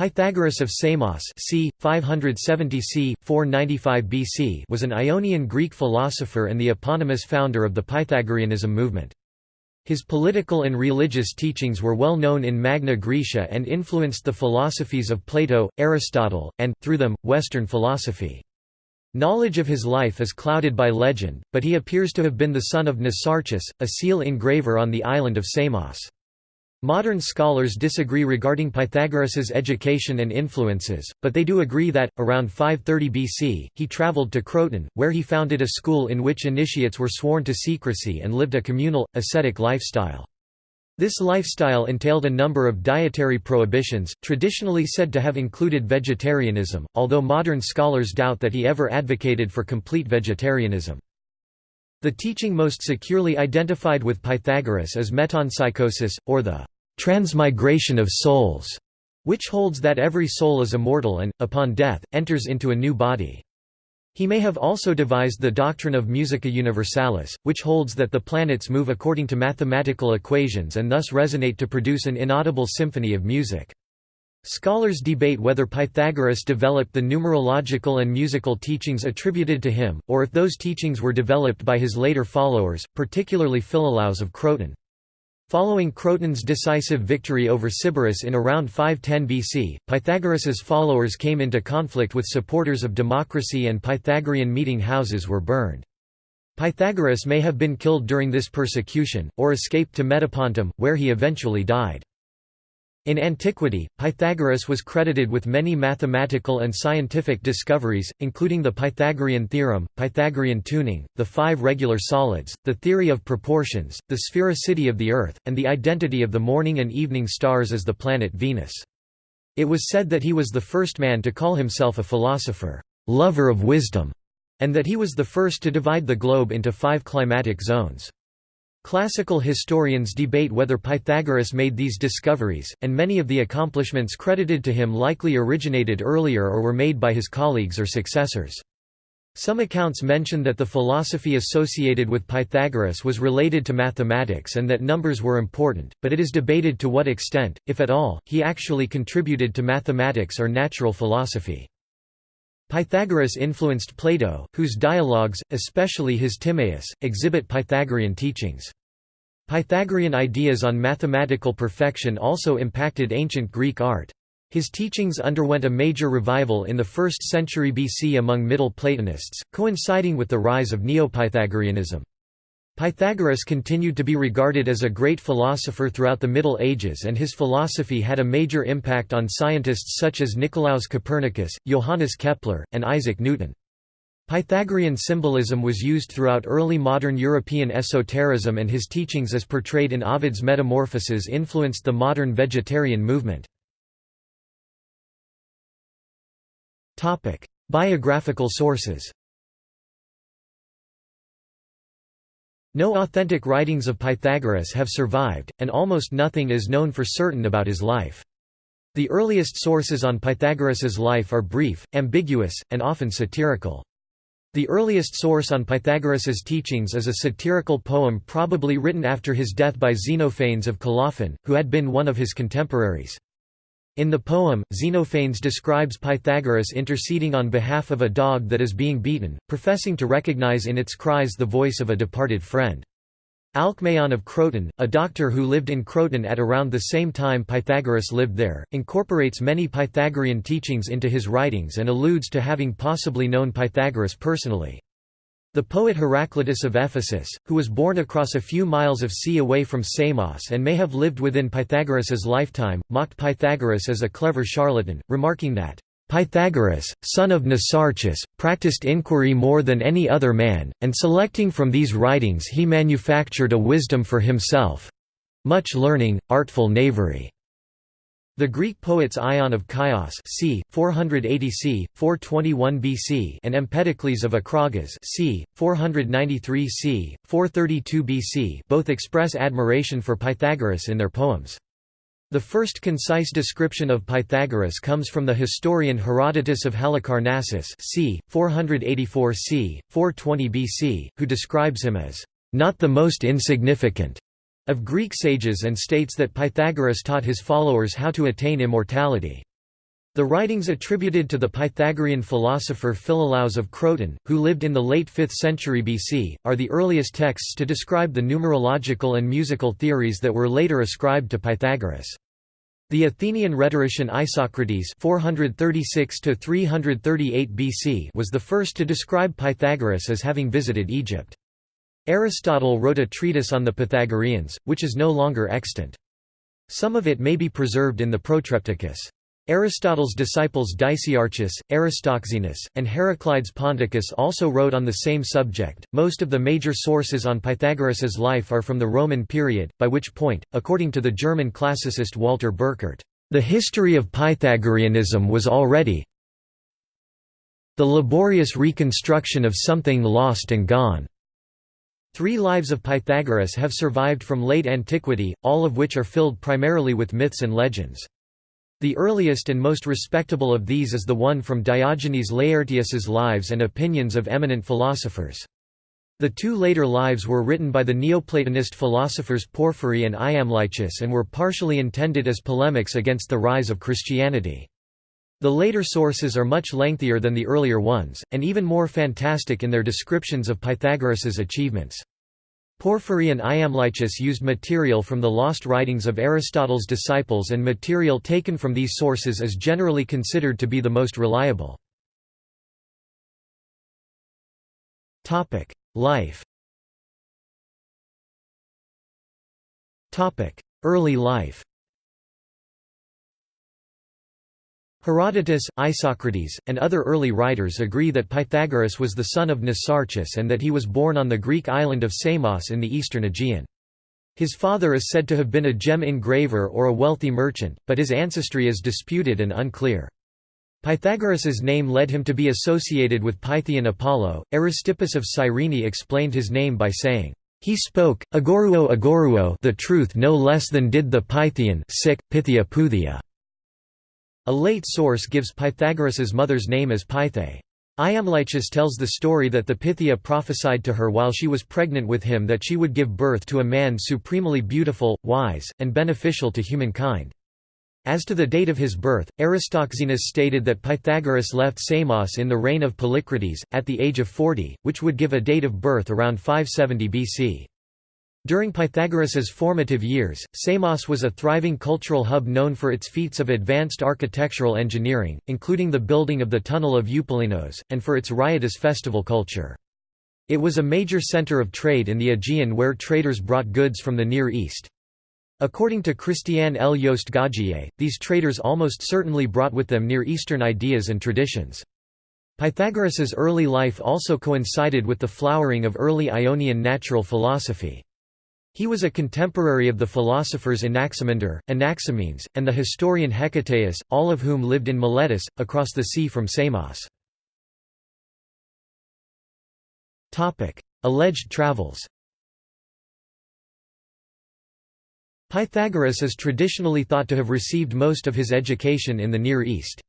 Pythagoras of Samos c. 570 c. 495 BC was an Ionian Greek philosopher and the eponymous founder of the Pythagoreanism movement. His political and religious teachings were well known in Magna Graecia and influenced the philosophies of Plato, Aristotle, and, through them, Western philosophy. Knowledge of his life is clouded by legend, but he appears to have been the son of Mnesarchus, a seal engraver on the island of Samos. Modern scholars disagree regarding Pythagoras's education and influences, but they do agree that, around 530 BC, he travelled to Croton, where he founded a school in which initiates were sworn to secrecy and lived a communal, ascetic lifestyle. This lifestyle entailed a number of dietary prohibitions, traditionally said to have included vegetarianism, although modern scholars doubt that he ever advocated for complete vegetarianism. The teaching most securely identified with Pythagoras is metempsychosis, or the transmigration of souls, which holds that every soul is immortal and, upon death, enters into a new body. He may have also devised the doctrine of musica universalis, which holds that the planets move according to mathematical equations and thus resonate to produce an inaudible symphony of music. Scholars debate whether Pythagoras developed the numerological and musical teachings attributed to him, or if those teachings were developed by his later followers, particularly Philolaus of Croton. Following Croton's decisive victory over Sybaris in around 510 BC, Pythagoras's followers came into conflict with supporters of democracy and Pythagorean meeting houses were burned. Pythagoras may have been killed during this persecution, or escaped to Metapontum, where he eventually died. In antiquity, Pythagoras was credited with many mathematical and scientific discoveries, including the Pythagorean theorem, Pythagorean tuning, the five regular solids, the theory of proportions, the sphericity of the Earth, and the identity of the morning and evening stars as the planet Venus. It was said that he was the first man to call himself a philosopher, lover of wisdom, and that he was the first to divide the globe into five climatic zones. Classical historians debate whether Pythagoras made these discoveries, and many of the accomplishments credited to him likely originated earlier or were made by his colleagues or successors. Some accounts mention that the philosophy associated with Pythagoras was related to mathematics and that numbers were important, but it is debated to what extent, if at all, he actually contributed to mathematics or natural philosophy. Pythagoras influenced Plato, whose dialogues, especially his Timaeus, exhibit Pythagorean teachings. Pythagorean ideas on mathematical perfection also impacted ancient Greek art. His teachings underwent a major revival in the 1st century BC among Middle Platonists, coinciding with the rise of Neo-Pythagoreanism. Pythagoras continued to be regarded as a great philosopher throughout the Middle Ages and his philosophy had a major impact on scientists such as Nicolaus Copernicus, Johannes Kepler, and Isaac Newton. Pythagorean symbolism was used throughout early modern European esotericism and his teachings as portrayed in Ovid's Metamorphoses influenced the modern vegetarian movement. Biographical sources No authentic writings of Pythagoras have survived, and almost nothing is known for certain about his life. The earliest sources on Pythagoras's life are brief, ambiguous, and often satirical. The earliest source on Pythagoras's teachings is a satirical poem probably written after his death by Xenophanes of Colophon, who had been one of his contemporaries. In the poem, Xenophanes describes Pythagoras interceding on behalf of a dog that is being beaten, professing to recognize in its cries the voice of a departed friend. Alcmaeon of Croton, a doctor who lived in Croton at around the same time Pythagoras lived there, incorporates many Pythagorean teachings into his writings and alludes to having possibly known Pythagoras personally. The poet Heraclitus of Ephesus, who was born across a few miles of sea away from Samos and may have lived within Pythagoras's lifetime, mocked Pythagoras as a clever charlatan, remarking that, Pythagoras, son of Mnesarchus, practiced inquiry more than any other man, and selecting from these writings he manufactured a wisdom for himself—much learning, artful knavery. The Greek poets Ion of Chios c. 480 c. 421 BC and Empedocles of Acragas c. 493 c. 432 BC both express admiration for Pythagoras in their poems. The first concise description of Pythagoras comes from the historian Herodotus of Halicarnassus c. 484 c. 420 BC, who describes him as, "...not the most insignificant." Of Greek sages and states that Pythagoras taught his followers how to attain immortality. The writings attributed to the Pythagorean philosopher Philolaus of Croton, who lived in the late 5th century BC, are the earliest texts to describe the numerological and musical theories that were later ascribed to Pythagoras. The Athenian rhetorician Isocrates 436 BC was the first to describe Pythagoras as having visited Egypt. Aristotle wrote a treatise on the Pythagoreans, which is no longer extant. Some of it may be preserved in the Protrepticus. Aristotle's disciples Dicaearchus, Aristoxenus, and Heraclides Ponticus also wrote on the same subject. Most of the major sources on Pythagoras's life are from the Roman period, by which point, according to the German classicist Walter Burkert, the history of Pythagoreanism was already the laborious reconstruction of something lost and gone. Three lives of Pythagoras have survived from late antiquity, all of which are filled primarily with myths and legends. The earliest and most respectable of these is the one from Diogenes Laertius's Lives and Opinions of Eminent Philosophers. The two later lives were written by the Neoplatonist philosophers Porphyry and Iamblichus and were partially intended as polemics against the rise of Christianity. The later sources are much lengthier than the earlier ones, and even more fantastic in their descriptions of Pythagoras's achievements. Porphyry and Iamblichus used material from the lost writings of Aristotle's disciples and material taken from these sources is generally considered to be the most reliable. Life Early life Herodotus, Isocrates, and other early writers agree that Pythagoras was the son of Mnesarchus and that he was born on the Greek island of Samos in the eastern Aegean. His father is said to have been a gem engraver or a wealthy merchant, but his ancestry is disputed and unclear. Pythagoras's name led him to be associated with Pythian Apollo. Aristippus of Cyrene explained his name by saying, "He spoke agoruo agoruo, the truth no less than did the Pythian sic Pythia Puthia." A late source gives Pythagoras's mother's name as Pythe. Iamblichus tells the story that the Pythia prophesied to her while she was pregnant with him that she would give birth to a man supremely beautiful, wise, and beneficial to humankind. As to the date of his birth, Aristoxenus stated that Pythagoras left Samos in the reign of Polycrates, at the age of 40, which would give a date of birth around 570 BC. During Pythagoras's formative years, Samos was a thriving cultural hub known for its feats of advanced architectural engineering, including the building of the Tunnel of Eupalinos, and for its riotous festival culture. It was a major center of trade in the Aegean where traders brought goods from the Near East. According to Christiane L. Joost-Gaugier, these traders almost certainly brought with them Near Eastern ideas and traditions. Pythagoras's early life also coincided with the flowering of early Ionian natural philosophy. He was a contemporary of the philosophers Anaximander, Anaximenes, and the historian Hecataeus, all of whom lived in Miletus, across the sea from Samos. Alleged travels Pythagoras is traditionally thought to have received most of his education in the Near East.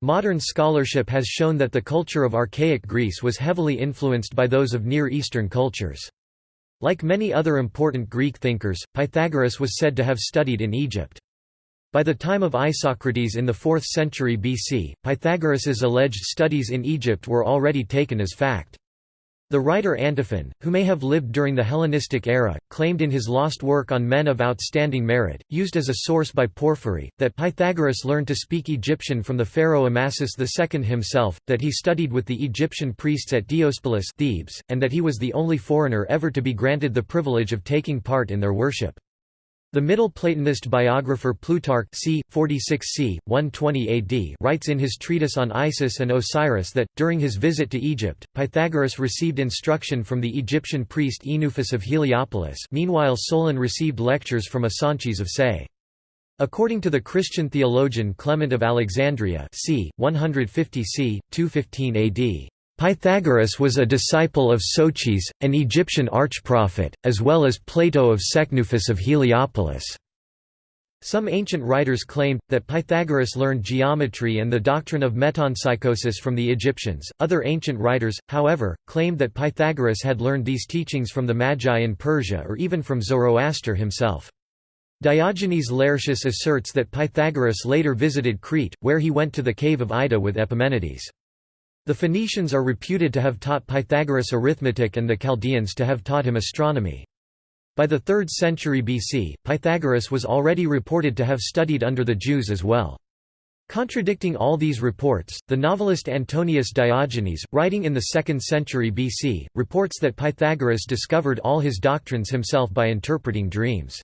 Modern scholarship has shown that the culture of archaic Greece was heavily influenced by those of Near Eastern cultures. Like many other important Greek thinkers, Pythagoras was said to have studied in Egypt. By the time of Isocrates in the 4th century BC, Pythagoras's alleged studies in Egypt were already taken as fact. The writer Antiphon, who may have lived during the Hellenistic era, claimed in his lost work on men of outstanding merit, used as a source by Porphyry, that Pythagoras learned to speak Egyptian from the pharaoh Amasis II himself, that he studied with the Egyptian priests at Diospolis Thebes, and that he was the only foreigner ever to be granted the privilege of taking part in their worship. The Middle Platonist biographer Plutarch c. 46 c. 120 AD writes in his treatise on Isis and Osiris that, during his visit to Egypt, Pythagoras received instruction from the Egyptian priest Oenuphis of Heliopolis meanwhile Solon received lectures from Asanchis of Say. According to the Christian theologian Clement of Alexandria c. 150 c. 215 AD, Pythagoras was a disciple of Soches, an Egyptian archprophet, as well as Plato of Sechnuphis of Heliopolis. Some ancient writers claimed, that Pythagoras learned geometry and the doctrine of metempsychosis from the Egyptians. Other ancient writers, however, claimed that Pythagoras had learned these teachings from the Magi in Persia or even from Zoroaster himself. Diogenes Laertius asserts that Pythagoras later visited Crete, where he went to the cave of Ida with Epimenides. The Phoenicians are reputed to have taught Pythagoras arithmetic and the Chaldeans to have taught him astronomy. By the 3rd century BC, Pythagoras was already reported to have studied under the Jews as well. Contradicting all these reports, the novelist Antonius Diogenes, writing in the 2nd century BC, reports that Pythagoras discovered all his doctrines himself by interpreting dreams.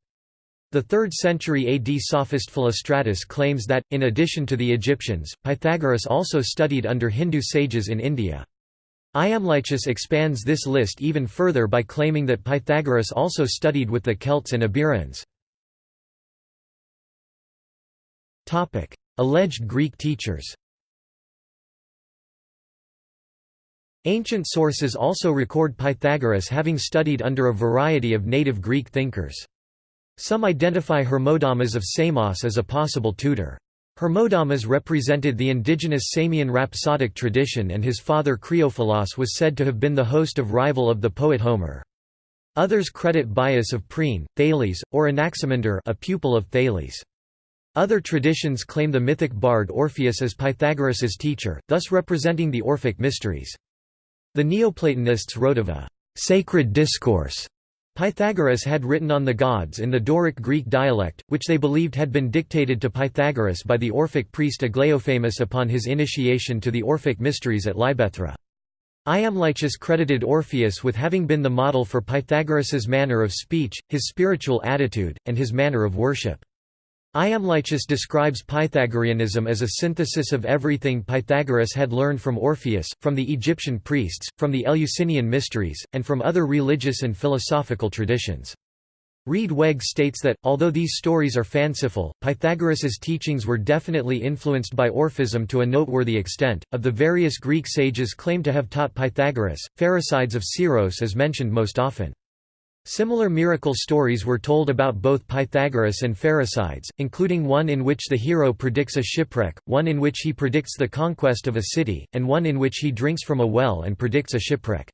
The 3rd century AD sophist Philostratus claims that, in addition to the Egyptians, Pythagoras also studied under Hindu sages in India. Iamblichus expands this list even further by claiming that Pythagoras also studied with the Celts and Iberians. Alleged Greek teachers Ancient sources also record Pythagoras having studied under a variety of native Greek thinkers. Some identify Hermodamas of Samos as a possible tutor. Hermodamas represented the indigenous Samian rhapsodic tradition and his father Creophilos was said to have been the host of rival of the poet Homer. Others credit Bias of Priene, Thales, or Anaximander a pupil of Thales. Other traditions claim the mythic bard Orpheus as Pythagoras's teacher, thus representing the Orphic mysteries. The Neoplatonists wrote of a «sacred discourse» Pythagoras had written on the gods in the Doric Greek dialect, which they believed had been dictated to Pythagoras by the Orphic priest Aglaophamus upon his initiation to the Orphic mysteries at Libethra. Iamblichus credited Orpheus with having been the model for Pythagoras's manner of speech, his spiritual attitude, and his manner of worship. Iamblichus describes Pythagoreanism as a synthesis of everything Pythagoras had learned from Orpheus, from the Egyptian priests, from the Eleusinian mysteries, and from other religious and philosophical traditions. Riedweg states that, although these stories are fanciful, Pythagoras's teachings were definitely influenced by Orphism to a noteworthy extent. Of the various Greek sages claimed to have taught Pythagoras, Pherecydes of Syros is mentioned most often. Similar miracle stories were told about both Pythagoras and Pherecydes, including one in which the hero predicts a shipwreck, one in which he predicts the conquest of a city, and one in which he drinks from a well and predicts a shipwreck.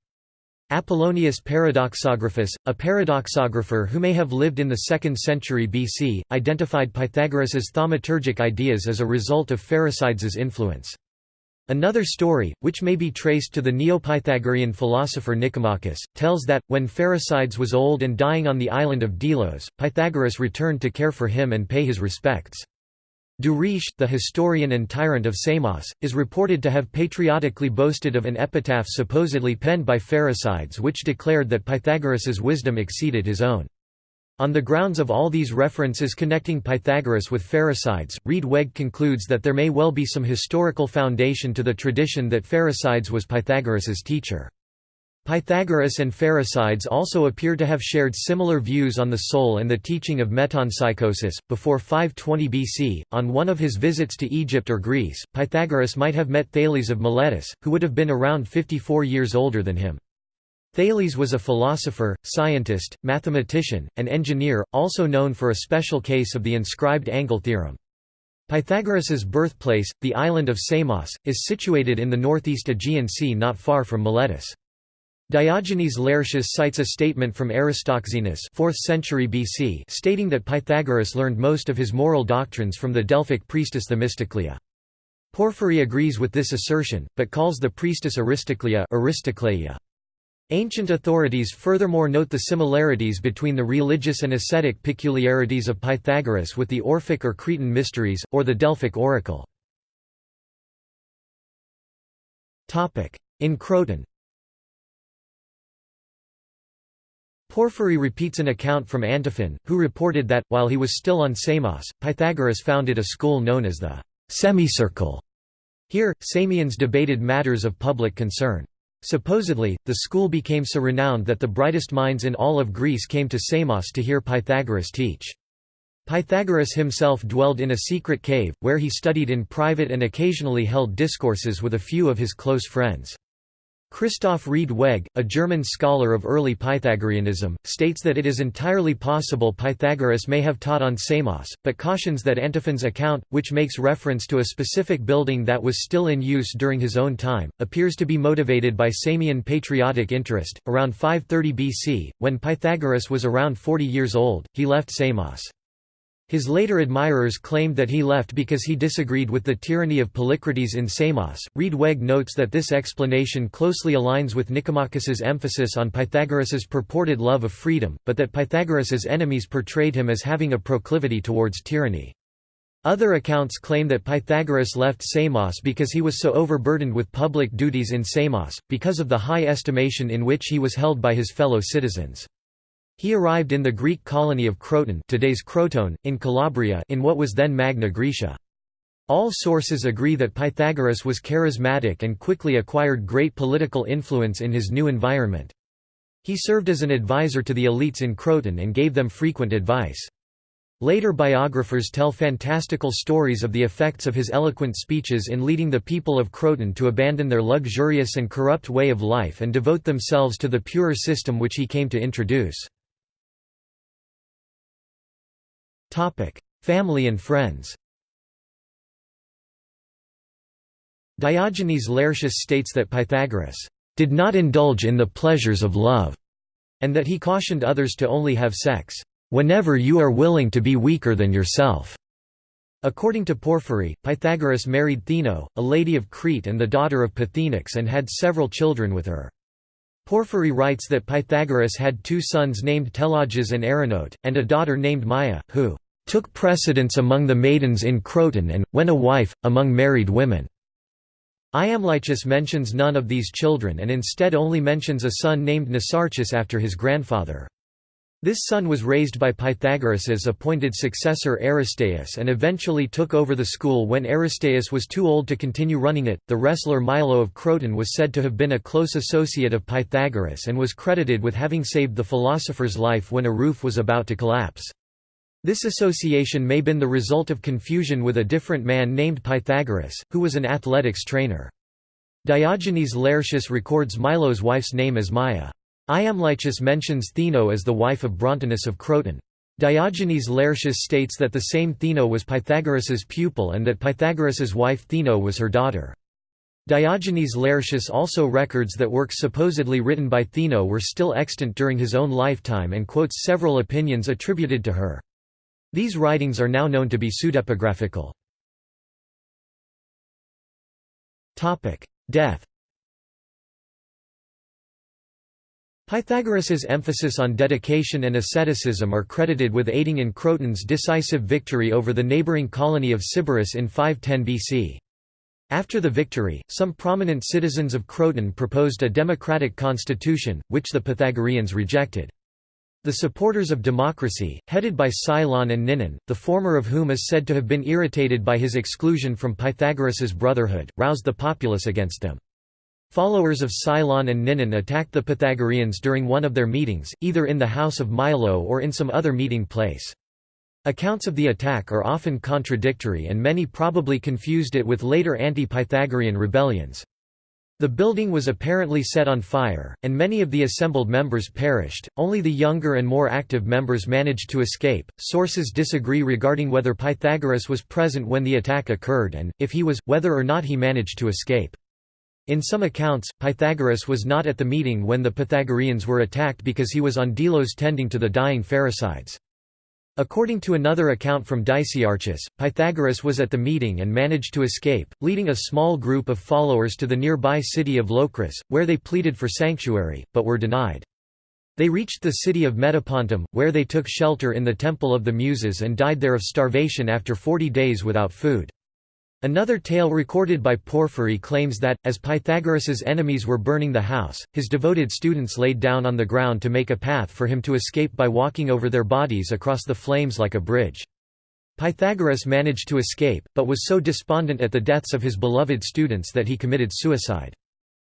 Apollonius Paradoxographus, a paradoxographer who may have lived in the 2nd century BC, identified Pythagoras's thaumaturgic ideas as a result of Pherecydes' influence. Another story, which may be traced to the Neopythagorean philosopher Nicomachus, tells that, when Pherecydes was old and dying on the island of Delos, Pythagoras returned to care for him and pay his respects. Duris, the historian and tyrant of Samos, is reported to have patriotically boasted of an epitaph supposedly penned by Pherecydes which declared that Pythagoras's wisdom exceeded his own. On the grounds of all these references connecting Pythagoras with Pherecydes, Riedweg concludes that there may well be some historical foundation to the tradition that Pherecydes was Pythagoras's teacher. Pythagoras and Pherecydes also appear to have shared similar views on the soul and the teaching of metempsychosis. Before 520 BC, on one of his visits to Egypt or Greece, Pythagoras might have met Thales of Miletus, who would have been around 54 years older than him. Thales was a philosopher, scientist, mathematician, and engineer, also known for a special case of the inscribed angle theorem. Pythagoras's birthplace, the island of Samos, is situated in the northeast Aegean Sea not far from Miletus. Diogenes Laertius cites a statement from Aristoxenus 4th century BC stating that Pythagoras learned most of his moral doctrines from the Delphic priestess Themistoclea. Porphyry agrees with this assertion, but calls the priestess Aristoclea Aristocleia. Ancient authorities furthermore note the similarities between the religious and ascetic peculiarities of Pythagoras with the Orphic or Cretan mysteries, or the Delphic oracle. In Croton Porphyry repeats an account from Antiphon, who reported that, while he was still on Samos, Pythagoras founded a school known as the semicircle. Here, Samians debated matters of public concern. Supposedly, the school became so renowned that the brightest minds in all of Greece came to Samos to hear Pythagoras teach. Pythagoras himself dwelled in a secret cave, where he studied in private and occasionally held discourses with a few of his close friends. Christoph Riedweg, a German scholar of early Pythagoreanism, states that it is entirely possible Pythagoras may have taught on Samos, but cautions that Antiphon's account, which makes reference to a specific building that was still in use during his own time, appears to be motivated by Samian patriotic interest. Around 530 BC, when Pythagoras was around 40 years old, he left Samos. His later admirers claimed that he left because he disagreed with the tyranny of Polycrates in Samos. Riedweg notes that this explanation closely aligns with Nicomachus's emphasis on Pythagoras's purported love of freedom, but that Pythagoras's enemies portrayed him as having a proclivity towards tyranny. Other accounts claim that Pythagoras left Samos because he was so overburdened with public duties in Samos, because of the high estimation in which he was held by his fellow citizens. He arrived in the Greek colony of Croton today's Crotone, in Calabria in what was then Magna Graecia. All sources agree that Pythagoras was charismatic and quickly acquired great political influence in his new environment. He served as an advisor to the elites in Croton and gave them frequent advice. Later biographers tell fantastical stories of the effects of his eloquent speeches in leading the people of Croton to abandon their luxurious and corrupt way of life and devote themselves to the purer system which he came to introduce. Family and friends Diogenes Laertius states that Pythagoras did not indulge in the pleasures of love, and that he cautioned others to only have sex whenever you are willing to be weaker than yourself. According to Porphyry, Pythagoras married Theano, a lady of Crete and the daughter of Pythenax and had several children with her. Porphyry writes that Pythagoras had two sons named Telauges and Arinote, and a daughter named Myia, who took precedence among the maidens in Croton and, when a wife, among married women. Iamblichus mentions none of these children and instead only mentions a son named Mnesarchus after his grandfather. This son was raised by Pythagoras's appointed successor Aristaeus and eventually took over the school when Aristaeus was too old to continue running it. The wrestler Milo of Croton was said to have been a close associate of Pythagoras and was credited with having saved the philosopher's life when a roof was about to collapse. This association may have been the result of confusion with a different man named Pythagoras, who was an athletics trainer. Diogenes Laertius records Milo's wife's name as Myia. Iamblichus mentions Theano as the wife of Brontinus of Croton. Diogenes Laertius states that the same Theano was Pythagoras's pupil and that Pythagoras's wife Theano was her daughter. Diogenes Laertius also records that works supposedly written by Theano were still extant during his own lifetime and quotes several opinions attributed to her. These writings are now known to be pseudepigraphical. Death Pythagoras's emphasis on dedication and asceticism are credited with aiding in Croton's decisive victory over the neighbouring colony of Sybaris in 510 BC. After the victory, some prominent citizens of Croton proposed a democratic constitution, which the Pythagoreans rejected. The supporters of democracy, headed by Cylon and Ninon, the former of whom is said to have been irritated by his exclusion from Pythagoras's brotherhood, roused the populace against them. Followers of Cylon and Ninon attacked the Pythagoreans during one of their meetings, either in the house of Milo or in some other meeting place. Accounts of the attack are often contradictory and many probably confused it with later anti-Pythagorean rebellions. The building was apparently set on fire, and many of the assembled members perished. Only the younger and more active members managed to escape. Sources disagree regarding whether Pythagoras was present when the attack occurred and, if he was, whether or not he managed to escape. In some accounts, Pythagoras was not at the meeting when the Pythagoreans were attacked because he was on Delos tending to the dying Pherecydes. According to another account from Dicaearchus, Pythagoras was at the meeting and managed to escape, leading a small group of followers to the nearby city of Locris, where they pleaded for sanctuary, but were denied. They reached the city of Metapontum, where they took shelter in the Temple of the Muses and died there of starvation after forty days without food. Another tale recorded by Porphyry claims that, as Pythagoras's enemies were burning the house, his devoted students laid down on the ground to make a path for him to escape by walking over their bodies across the flames like a bridge. Pythagoras managed to escape, but was so despondent at the deaths of his beloved students that he committed suicide.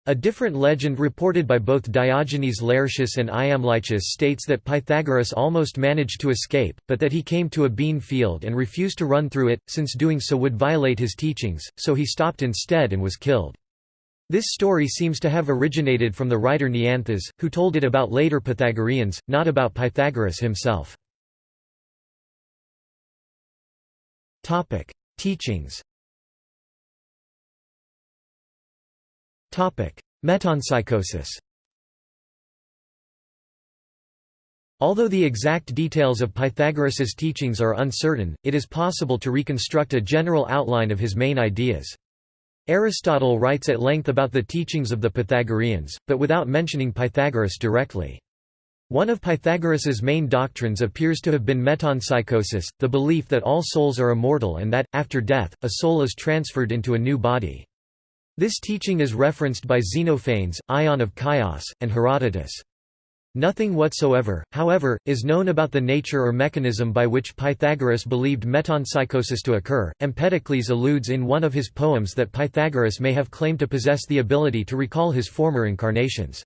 A different legend reported by both Diogenes Laertius and Iamblichus states that Pythagoras almost managed to escape, but that he came to a bean field and refused to run through it, since doing so would violate his teachings, so he stopped instead and was killed. This story seems to have originated from the writer Neanthes, who told it about later Pythagoreans, not about Pythagoras himself. Teachings Metempsychosis Although the exact details of Pythagoras's teachings are uncertain, it is possible to reconstruct a general outline of his main ideas. Aristotle writes at length about the teachings of the Pythagoreans, but without mentioning Pythagoras directly. One of Pythagoras's main doctrines appears to have been metempsychosis, the belief that all souls are immortal and that, after death, a soul is transferred into a new body. This teaching is referenced by Xenophanes, Ion of Chios, and Herodotus. Nothing whatsoever, however, is known about the nature or mechanism by which Pythagoras believed metempsychosis to occur. Empedocles alludes in one of his poems that Pythagoras may have claimed to possess the ability to recall his former incarnations.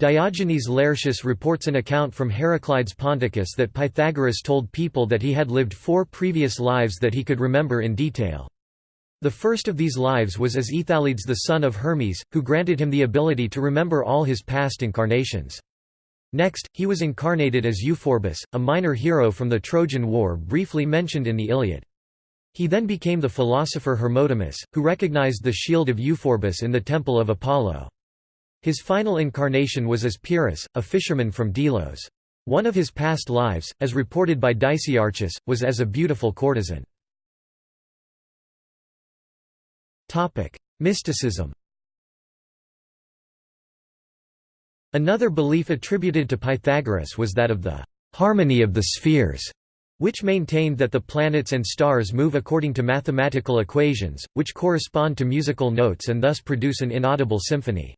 Diogenes Laertius reports an account from Heraclides Ponticus that Pythagoras told people that he had lived four previous lives that he could remember in detail. The first of these lives was as Aethalides the son of Hermes, who granted him the ability to remember all his past incarnations. Next, he was incarnated as Euphorbus, a minor hero from the Trojan War briefly mentioned in the Iliad. He then became the philosopher Hermodamus, who recognized the shield of Euphorbus in the temple of Apollo. His final incarnation was as Pyrrhus, a fisherman from Delos. One of his past lives, as reported by Dicaearchus, was as a beautiful courtesan. Mysticism Another belief attributed to Pythagoras was that of the harmony of the spheres, which maintained that the planets and stars move according to mathematical equations, which correspond to musical notes and thus produce an inaudible symphony.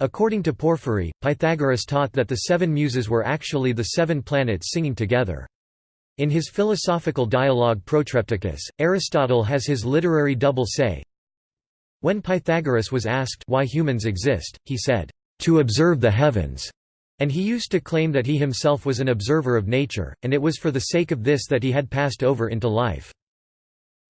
According to Porphyry, Pythagoras taught that the seven muses were actually the seven planets singing together. In his philosophical dialogue Protrepticus, Aristotle has his literary double say. When Pythagoras was asked why humans exist, he said, to observe the heavens, and he used to claim that he himself was an observer of nature, and it was for the sake of this that he had passed over into life.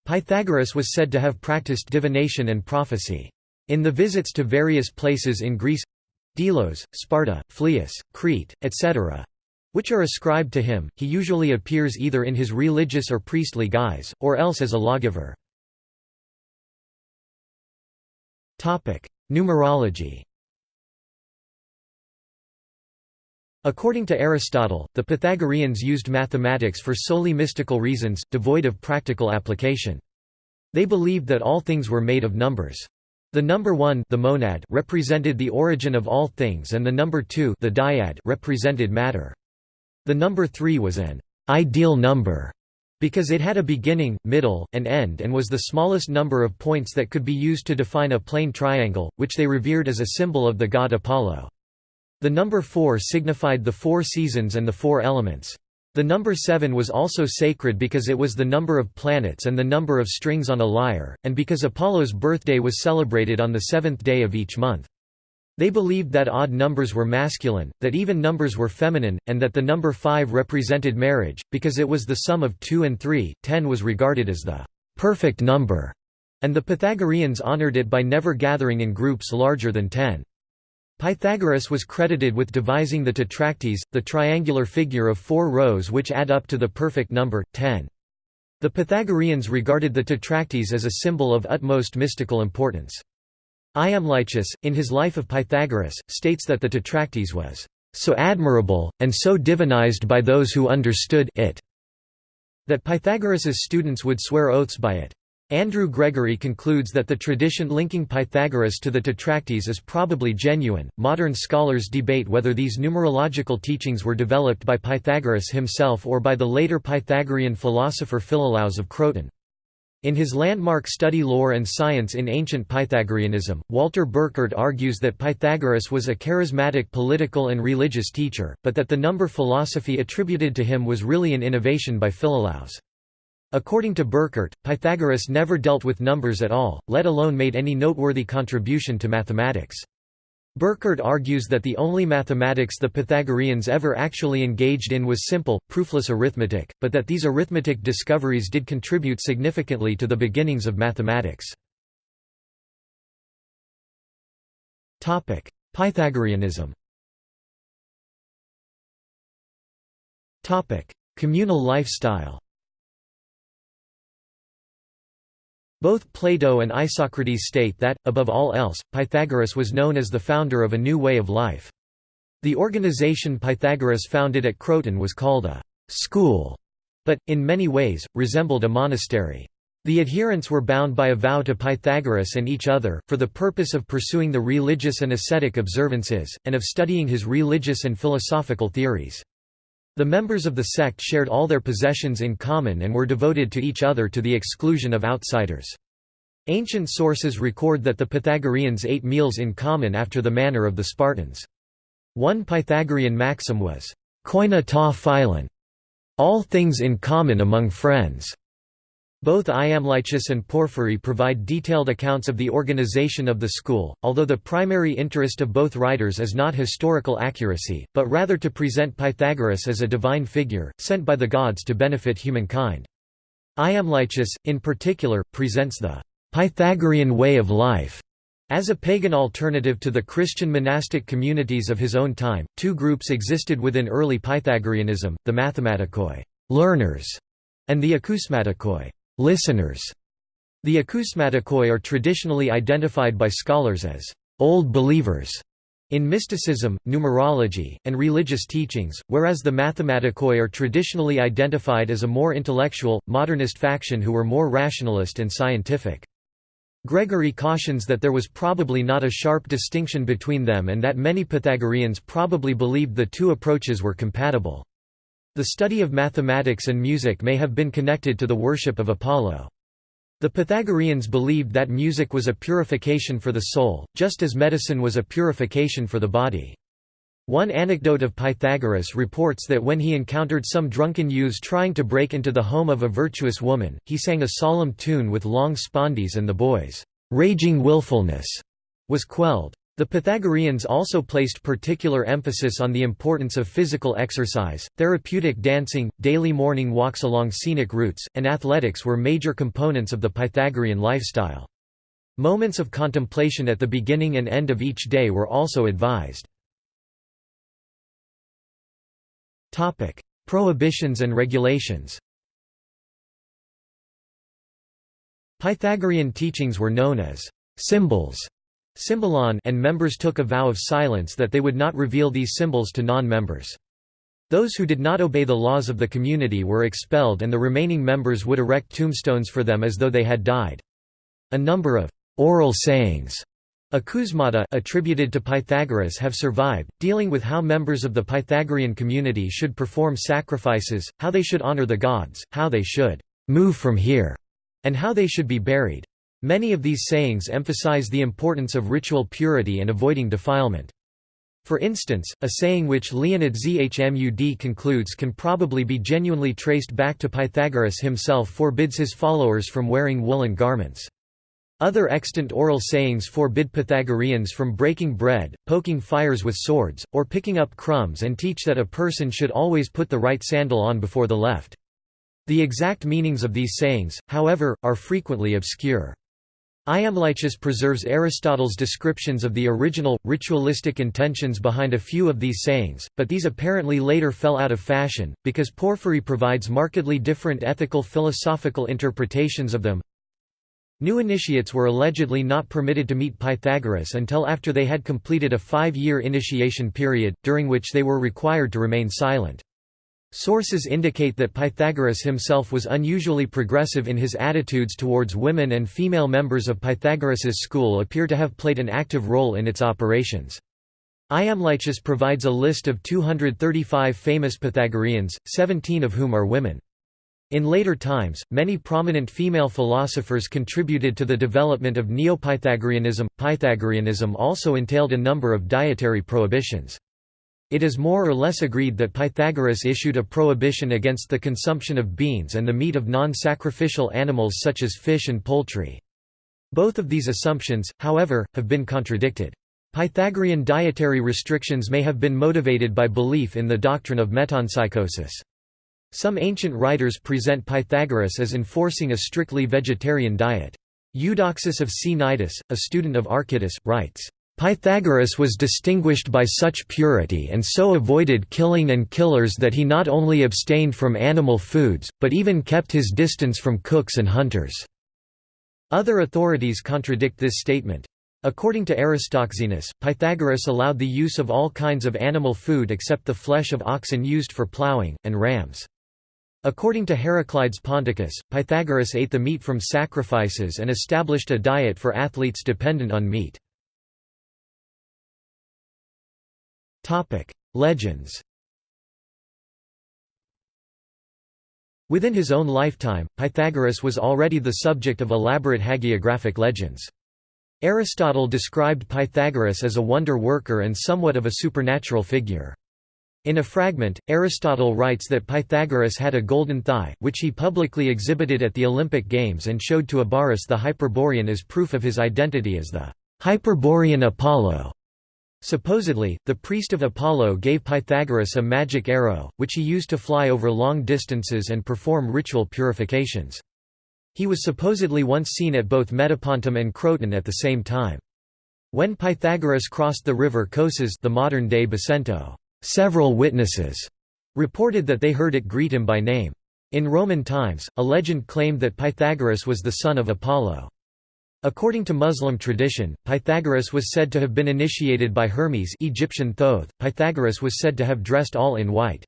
Pythagoras was said to have practiced divination and prophecy. In the visits to various places in Greece—Delos, Sparta, Phlius, Crete, etc., which are ascribed to him, he usually appears either in his religious or priestly guise, or else as a lawgiver. Numerology According to Aristotle, the Pythagoreans used mathematics for solely mystical reasons, devoid of practical application. They believed that all things were made of numbers. The number 1 the monad represented the origin of all things and the number 2 the dyad represented matter. The number 3 was an ideal number because it had a beginning, middle, and end and was the smallest number of points that could be used to define a plane triangle, which they revered as a symbol of the god Apollo. The number 4 signified the four seasons and the four elements. The number 7 was also sacred because it was the number of planets and the number of strings on a lyre, and because Apollo's birthday was celebrated on the seventh day of each month. They believed that odd numbers were masculine, that even numbers were feminine, and that the number 5 represented marriage, because it was the sum of 2 and 3, 10 was regarded as the perfect number, and the Pythagoreans honored it by never gathering in groups larger than 10. Pythagoras was credited with devising the tetractys, the triangular figure of four rows which add up to the perfect number, 10. The Pythagoreans regarded the tetractys as a symbol of utmost mystical importance. Iamblichus, in his Life of Pythagoras, states that the tetractys was so admirable, and so divinized by those who understood it, that Pythagoras's students would swear oaths by it. Andrew Gregory concludes that the tradition linking Pythagoras to the Tetractys is probably genuine. Modern scholars debate whether these numerological teachings were developed by Pythagoras himself or by the later Pythagorean philosopher Philolaus of Croton. In his landmark study Lore and Science in Ancient Pythagoreanism, Walter Burkert argues that Pythagoras was a charismatic political and religious teacher, but that the number philosophy attributed to him was really an innovation by Philolaus. According to Burkert, Pythagoras never dealt with numbers at all, let alone made any noteworthy contribution to mathematics. Burkert argues that the only mathematics the Pythagoreans ever actually engaged in was simple, proofless arithmetic, but that these arithmetic discoveries did contribute significantly to the beginnings of mathematics. Pythagoreanism Communal lifestyle Both Plato and Isocrates state that, above all else, Pythagoras was known as the founder of a new way of life. The organization Pythagoras founded at Croton was called a «school», but, in many ways, resembled a monastery. The adherents were bound by a vow to Pythagoras and each other, for the purpose of pursuing the religious and ascetic observances, and of studying his religious and philosophical theories. The members of the sect shared all their possessions in common and were devoted to each other to the exclusion of outsiders. Ancient sources record that the Pythagoreans ate meals in common after the manner of the Spartans. One Pythagorean maxim was, koina ta philon, all things in common among friends. Both Iamblichus and Porphyry provide detailed accounts of the organization of the school, although the primary interest of both writers is not historical accuracy, but rather to present Pythagoras as a divine figure, sent by the gods to benefit humankind. Iamblichus, in particular, presents the Pythagorean way of life as a pagan alternative to the Christian monastic communities of his own time, two groups existed within early Pythagoreanism, the mathematikoi learners", and the acousmatikoi listeners. The acousmatikoi are traditionally identified by scholars as old believers in mysticism, numerology, and religious teachings, whereas the mathematikoi are traditionally identified as a more intellectual, modernist faction who were more rationalist and scientific. Gregory cautions that there was probably not a sharp distinction between them and that many Pythagoreans probably believed the two approaches were compatible. The study of mathematics and music may have been connected to the worship of Apollo. The Pythagoreans believed that music was a purification for the soul, just as medicine was a purification for the body. One anecdote of Pythagoras reports that when he encountered some drunken youths trying to break into the home of a virtuous woman, he sang a solemn tune with long spondees and the boys' raging willfulness was quelled. The Pythagoreans also placed particular emphasis on the importance of physical exercise, therapeutic dancing, daily morning walks along scenic routes, and athletics were major components of the Pythagorean lifestyle. Moments of contemplation at the beginning and end of each day were also advised. Prohibitions and regulations Pythagorean teachings were known as symbols Symbolon and members took a vow of silence that they would not reveal these symbols to non-members. Those who did not obey the laws of the community were expelled and the remaining members would erect tombstones for them as though they had died. A number of oral sayings acousmata attributed to Pythagoras have survived, dealing with how members of the Pythagorean community should perform sacrifices, how they should honor the gods, how they should move from here, and how they should be buried. Many of these sayings emphasize the importance of ritual purity and avoiding defilement. For instance, a saying which Leonid Zhmud concludes can probably be genuinely traced back to Pythagoras himself forbids his followers from wearing woolen garments. Other extant oral sayings forbid Pythagoreans from breaking bread, poking fires with swords, or picking up crumbs and teach that a person should always put the right sandal on before the left. The exact meanings of these sayings, however, are frequently obscure. Iamblichus preserves Aristotle's descriptions of the original, ritualistic intentions behind a few of these sayings, but these apparently later fell out of fashion, because Porphyry provides markedly different ethical philosophical interpretations of them. New initiates were allegedly not permitted to meet Pythagoras until after they had completed a five-year initiation period, during which they were required to remain silent. Sources indicate that Pythagoras himself was unusually progressive in his attitudes towards women and female members of Pythagoras's school appear to have played an active role in its operations. Iamblichus provides a list of 235 famous Pythagoreans, 17 of whom are women. In later times, many prominent female philosophers contributed to the development of Neo-Pythagoreanism. Pythagoreanism also entailed a number of dietary prohibitions. It is more or less agreed that Pythagoras issued a prohibition against the consumption of beans and the meat of non-sacrificial animals such as fish and poultry. Both of these assumptions, however, have been contradicted. Pythagorean dietary restrictions may have been motivated by belief in the doctrine of metempsychosis. Some ancient writers present Pythagoras as enforcing a strictly vegetarian diet. Eudoxus of Cnidus, a student of Archytas, writes, Pythagoras was distinguished by such purity and so avoided killing and killers that he not only abstained from animal foods, but even kept his distance from cooks and hunters. Other authorities contradict this statement. According to Aristoxenus, Pythagoras allowed the use of all kinds of animal food except the flesh of oxen used for ploughing, and rams. According to Heraclides Ponticus, Pythagoras ate the meat from sacrifices and established a diet for athletes dependent on meat. Legends Within his own lifetime, Pythagoras was already the subject of elaborate hagiographic legends. Aristotle described Pythagoras as a wonder worker and somewhat of a supernatural figure. In a fragment, Aristotle writes that Pythagoras had a golden thigh, which he publicly exhibited at the Olympic Games and showed to Abaris the Hyperborean as proof of his identity as the Hyperborean Apollo. Supposedly, the priest of Apollo gave Pythagoras a magic arrow, which he used to fly over long distances and perform ritual purifications. He was supposedly once seen at both Metapontum and Croton at the same time. When Pythagoras crossed the river Cosus the modern-day Basento, several witnesses reported that they heard it greet him by name. In Roman times, a legend claimed that Pythagoras was the son of Apollo. According to Muslim tradition, Pythagoras was said to have been initiated by Hermes Egyptian Thoth. Pythagoras was said to have dressed all in white.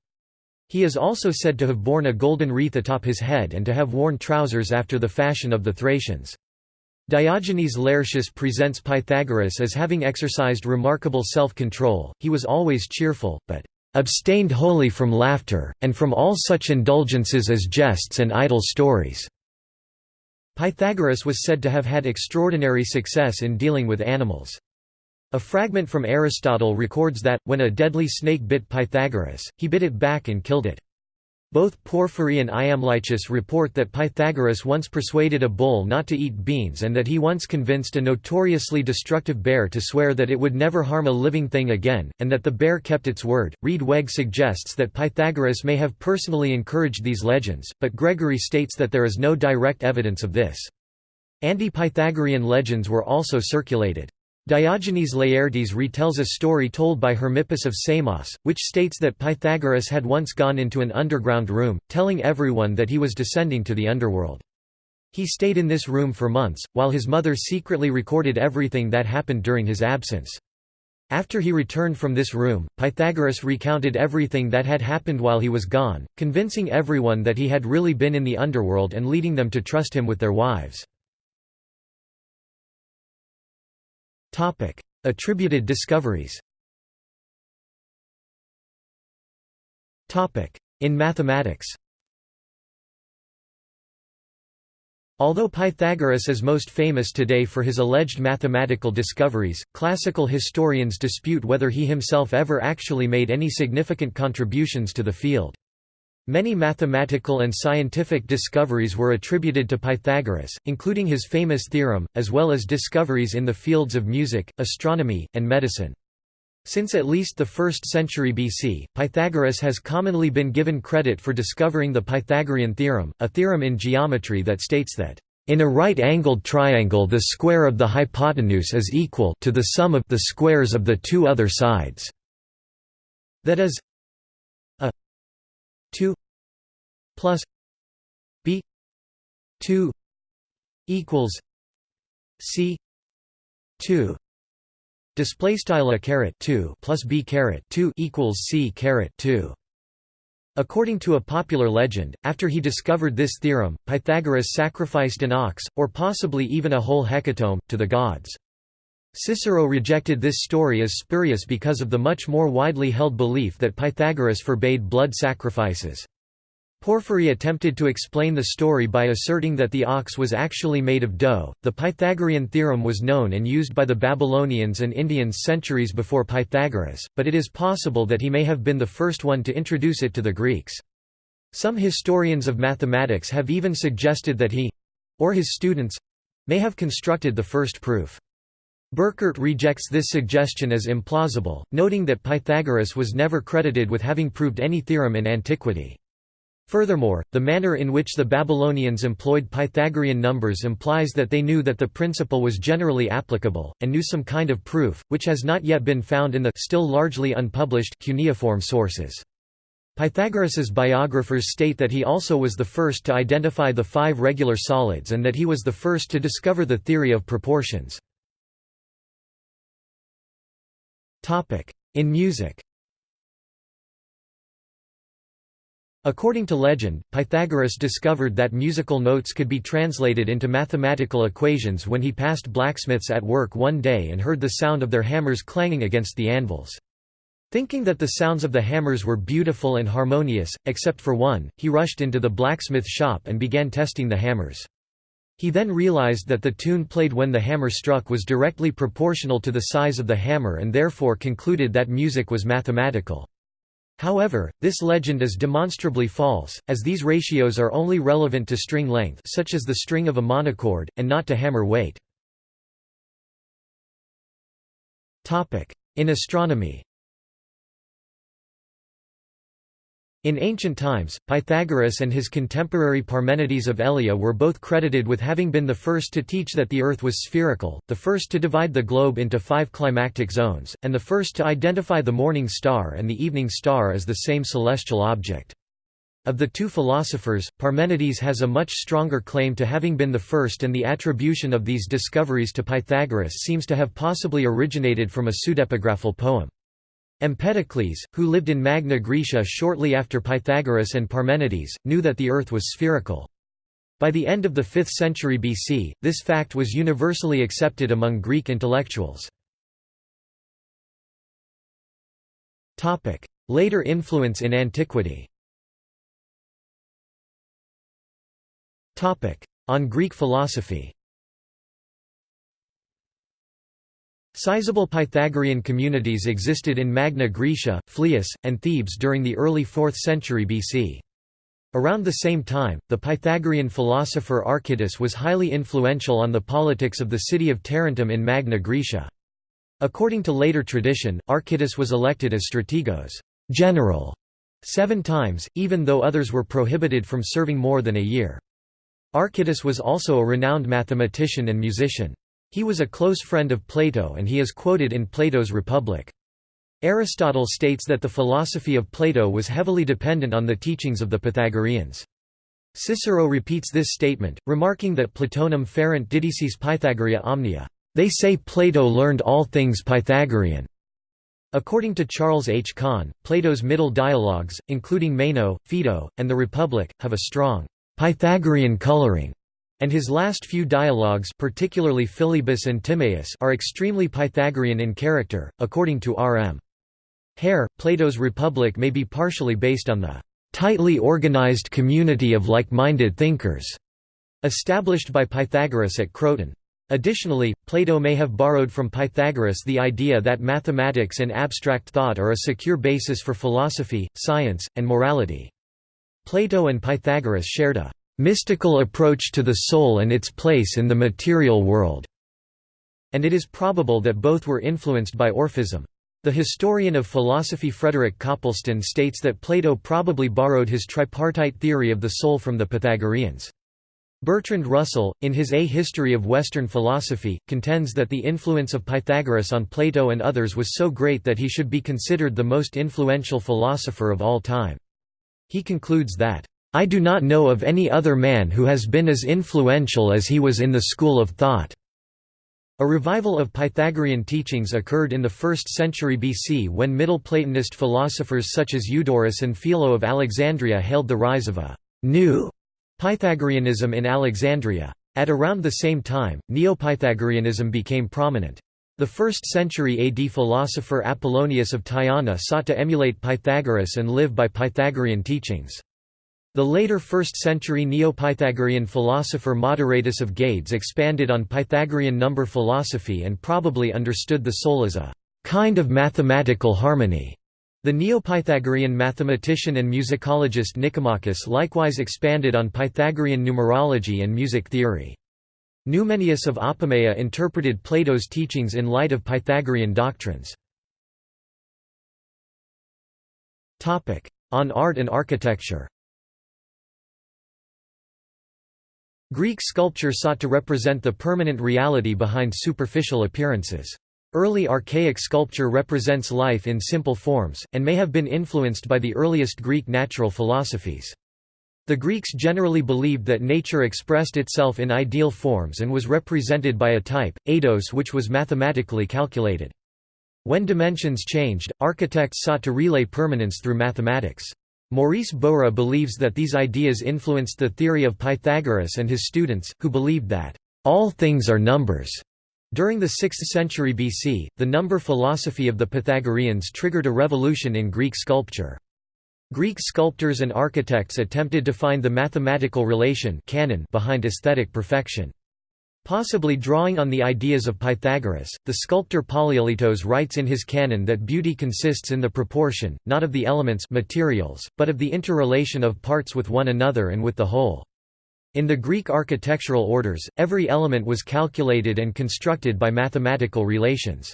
He is also said to have borne a golden wreath atop his head and to have worn trousers after the fashion of the Thracians. Diogenes Laertius presents Pythagoras as having exercised remarkable self-control, he was always cheerful, but "...abstained wholly from laughter, and from all such indulgences as jests and idle stories." Pythagoras was said to have had extraordinary success in dealing with animals. A fragment from Aristotle records that, when a deadly snake bit Pythagoras, he bit it back and killed it. Both Porphyry and Iamblichus report that Pythagoras once persuaded a bull not to eat beans and that he once convinced a notoriously destructive bear to swear that it would never harm a living thing again, and that the bear kept its word. Riedweg suggests that Pythagoras may have personally encouraged these legends, but Gregory states that there is no direct evidence of this. Anti-Pythagorean legends were also circulated. Diogenes Laertius retells a story told by Hermippus of Samos, which states that Pythagoras had once gone into an underground room, telling everyone that he was descending to the underworld. He stayed in this room for months, while his mother secretly recorded everything that happened during his absence. After he returned from this room, Pythagoras recounted everything that had happened while he was gone, convincing everyone that he had really been in the underworld and leading them to trust him with their wives. Attributed discoveries In mathematics Although Pythagoras is most famous today for his alleged mathematical discoveries, classical historians dispute whether he himself ever actually made any significant contributions to the field. Many mathematical and scientific discoveries were attributed to Pythagoras, including his famous theorem, as well as discoveries in the fields of music, astronomy, and medicine. Since at least the 1st century BC, Pythagoras has commonly been given credit for discovering the Pythagorean theorem, a theorem in geometry that states that in a right-angled triangle the square of the hypotenuse is equal to the sum of the squares of the two other sides. That is, 2 plus b 2 equals c 2 display style a caret 2 plus b caret 2 equals c caret 2 According to a popular legend, after he discovered this theorem, Pythagoras sacrificed an ox, or possibly even a whole hecatomb, to the gods. Cicero rejected this story as spurious because of the much more widely held belief that Pythagoras forbade blood sacrifices. Porphyry attempted to explain the story by asserting that the ox was actually made of dough. The Pythagorean theorem was known and used by the Babylonians and Indians centuries before Pythagoras, but it is possible that he may have been the first one to introduce it to the Greeks. Some historians of mathematics have even suggested that he or his students may have constructed the first proof. Burkert rejects this suggestion as implausible, noting that Pythagoras was never credited with having proved any theorem in antiquity. Furthermore, the manner in which the Babylonians employed Pythagorean numbers implies that they knew that the principle was generally applicable, and knew some kind of proof, which has not yet been found in the still largely unpublished cuneiform sources. Pythagoras's biographers state that he also was the first to identify the five regular solids and that he was the first to discover the theory of proportions. In music According to legend, Pythagoras discovered that musical notes could be translated into mathematical equations when he passed blacksmiths at work one day and heard the sound of their hammers clanging against the anvils. Thinking that the sounds of the hammers were beautiful and harmonious, except for one, he rushed into the blacksmith shop and began testing the hammers. He then realized that the tune played when the hammer struck was directly proportional to the size of the hammer and therefore concluded that music was mathematical. However, this legend is demonstrably false, as these ratios are only relevant to string length such as the string of a monochord, and not to hammer weight. In astronomy In ancient times, Pythagoras and his contemporary Parmenides of Elea were both credited with having been the first to teach that the Earth was spherical, the first to divide the globe into five climactic zones, and the first to identify the morning star and the evening star as the same celestial object. Of the two philosophers, Parmenides has a much stronger claim to having been the first and the attribution of these discoveries to Pythagoras seems to have possibly originated from a pseudepigraphal poem. Empedocles, who lived in Magna Graecia shortly after Pythagoras and Parmenides, knew that the Earth was spherical. By the end of the 5th century BC, this fact was universally accepted among Greek intellectuals. Later influence in antiquity On Greek philosophy Sizable Pythagorean communities existed in Magna Graecia, Phlius, and Thebes during the early 4th century BC. Around the same time, the Pythagorean philosopher Archytas was highly influential on the politics of the city of Tarentum in Magna Graecia. According to later tradition, Archytas was elected as strategos general seven times, even though others were prohibited from serving more than a year. Archytas was also a renowned mathematician and musician. He was a close friend of Plato and he is quoted in Plato's Republic. Aristotle states that the philosophy of Plato was heavily dependent on the teachings of the Pythagoreans. Cicero repeats this statement, remarking that Platonum ferent didices Pythagorea omnia. They say Plato learned all things Pythagorean. According to Charles H. Kahn, Plato's middle dialogues, including Meno, Phaedo, and the Republic, have a strong Pythagorean coloring and his last few dialogues particularly Philebus and Timaeus are extremely Pythagorean in character, according to R. M. Hare, Plato's Republic may be partially based on the tightly organized community of like-minded thinkers established by Pythagoras at Croton. Additionally, Plato may have borrowed from Pythagoras the idea that mathematics and abstract thought are a secure basis for philosophy, science, and morality. Plato and Pythagoras shared a mystical approach to the soul and its place in the material world, and it is probable that both were influenced by Orphism. The historian of philosophy Frederick Copleston states that Plato probably borrowed his tripartite theory of the soul from the Pythagoreans. Bertrand Russell, in his A History of Western Philosophy, contends that the influence of Pythagoras on Plato and others was so great that he should be considered the most influential philosopher of all time. He concludes that, I do not know of any other man who has been as influential as he was in the school of thought." A revival of Pythagorean teachings occurred in the 1st century BC when Middle Platonist philosophers such as Eudorus and Philo of Alexandria hailed the rise of a «new» Pythagoreanism in Alexandria. At around the same time, Neo-Pythagoreanism became prominent. The 1st century AD philosopher Apollonius of Tyana sought to emulate Pythagoras and live by Pythagorean teachings. The later 1st-century Neo-Pythagorean philosopher Moderatus of Gades expanded on Pythagorean number philosophy and probably understood the soul as a kind of mathematical harmony. The Neo-Pythagorean mathematician and musicologist Nicomachus likewise expanded on Pythagorean numerology and music theory. Numenius of Apamea interpreted Plato's teachings in light of Pythagorean doctrines. On art and architecture Greek sculpture sought to represent the permanent reality behind superficial appearances. Early archaic sculpture represents life in simple forms, and may have been influenced by the earliest Greek natural philosophies. The Greeks generally believed that nature expressed itself in ideal forms and was represented by a type, eidos which was mathematically calculated. When dimensions changed, architects sought to relay permanence through mathematics. Maurice Bowra believes that these ideas influenced the theory of Pythagoras and his students, who believed that, "...all things are numbers." During the 6th century BC, the number philosophy of the Pythagoreans triggered a revolution in Greek sculpture. Greek sculptors and architects attempted to find the mathematical relation canon behind aesthetic perfection. Possibly drawing on the ideas of Pythagoras, the sculptor Polykleitos writes in his canon that beauty consists in the proportion, not of the elements materials, but of the interrelation of parts with one another and with the whole. In the Greek architectural orders, every element was calculated and constructed by mathematical relations.